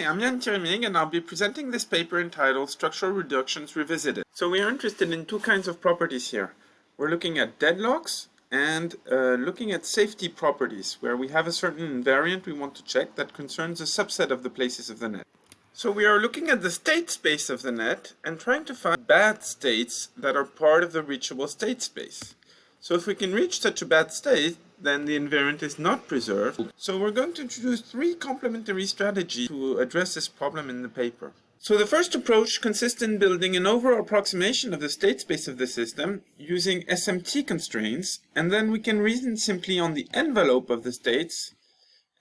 Hi, I'm Yann Thierry and I'll be presenting this paper entitled Structural Reductions Revisited. So we are interested in two kinds of properties here. We're looking at deadlocks and uh, looking at safety properties where we have a certain invariant we want to check that concerns a subset of the places of the net. So we are looking at the state space of the net and trying to find bad states that are part of the reachable state space. So if we can reach such a bad state, then the invariant is not preserved. So we're going to introduce three complementary strategies to address this problem in the paper. So the first approach consists in building an over approximation of the state space of the system using SMT constraints, and then we can reason simply on the envelope of the states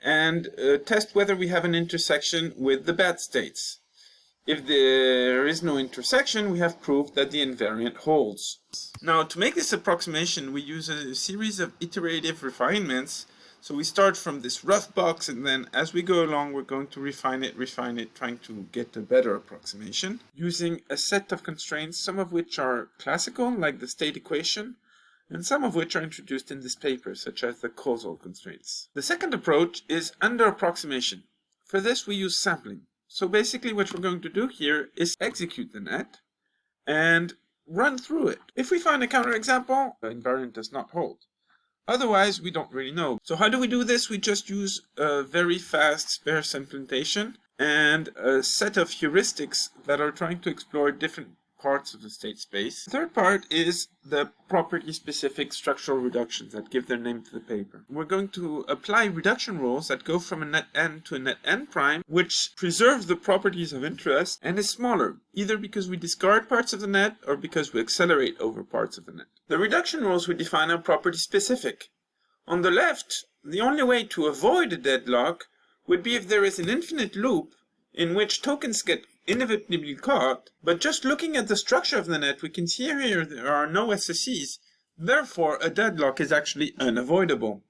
and uh, test whether we have an intersection with the bad states. If there is no intersection, we have proved that the invariant holds. Now, to make this approximation, we use a series of iterative refinements. So we start from this rough box, and then as we go along, we're going to refine it, refine it, trying to get a better approximation, using a set of constraints, some of which are classical, like the state equation, and some of which are introduced in this paper, such as the causal constraints. The second approach is under approximation. For this, we use sampling. So basically what we're going to do here is execute the net and run through it. If we find a counterexample, the invariant does not hold. Otherwise, we don't really know. So how do we do this? We just use a very fast sparse implementation and a set of heuristics that are trying to explore different parts of the state space. The third part is the property-specific structural reductions that give their name to the paper. We're going to apply reduction rules that go from a net n to a net n prime, which preserves the properties of interest and is smaller, either because we discard parts of the net or because we accelerate over parts of the net. The reduction rules we define are property-specific. On the left, the only way to avoid a deadlock would be if there is an infinite loop in which tokens get inevitably caught, but just looking at the structure of the net, we can see here there are no SCCs. Therefore, a deadlock is actually unavoidable.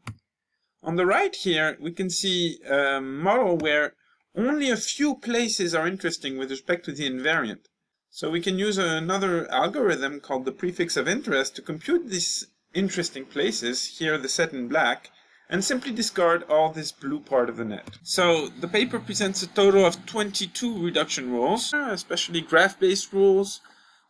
On the right here, we can see a model where only a few places are interesting with respect to the invariant. So we can use another algorithm called the prefix of interest to compute these interesting places, here the set in black, and simply discard all this blue part of the net. So the paper presents a total of 22 reduction rules, especially graph-based rules,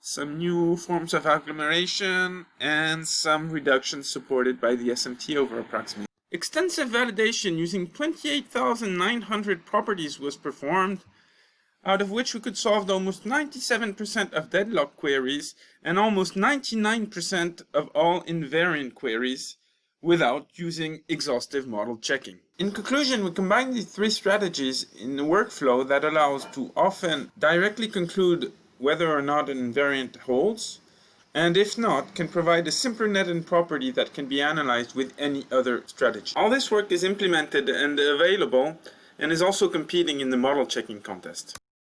some new forms of agglomeration, and some reductions supported by the SMT over approximation. Extensive validation using 28,900 properties was performed, out of which we could solve almost 97% of deadlock queries and almost 99% of all invariant queries, without using exhaustive model checking. In conclusion, we combine these three strategies in a workflow that allows to often directly conclude whether or not an invariant holds, and if not, can provide a simpler net and property that can be analyzed with any other strategy. All this work is implemented and available, and is also competing in the model checking contest.